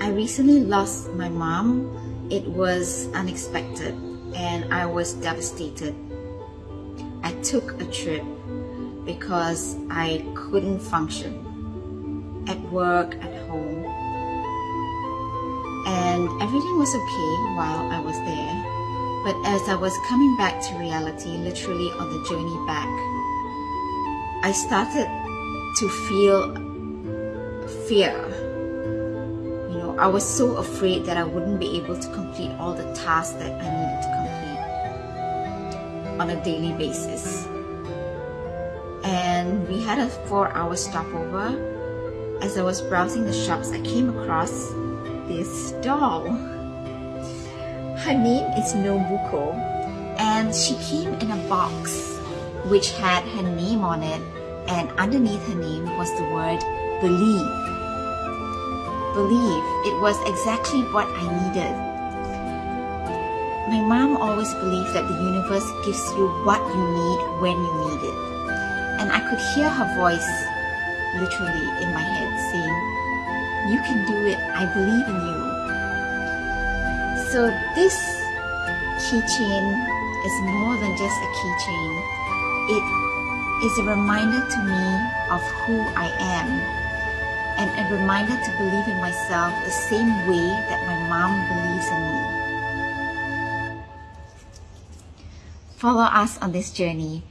I recently lost my mom. It was unexpected and I was devastated. I took a trip because I couldn't function at work, at home. And everything was okay while I was there. But as I was coming back to reality, literally on the journey back, I started to feel fear. I was so afraid that I wouldn't be able to complete all the tasks that I needed to complete on a daily basis. And we had a four hour stopover. As I was browsing the shops, I came across this doll. Her name is Nobuko and she came in a box which had her name on it and underneath her name was the word believe. Believe. It was exactly what I needed. My mom always believed that the universe gives you what you need when you need it. And I could hear her voice literally in my head saying, you can do it, I believe in you. So this keychain is more than just a keychain. It is a reminder to me of who I am reminder to believe in myself the same way that my mom believes in me. Follow us on this journey.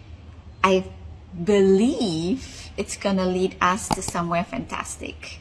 I believe it's gonna lead us to somewhere fantastic.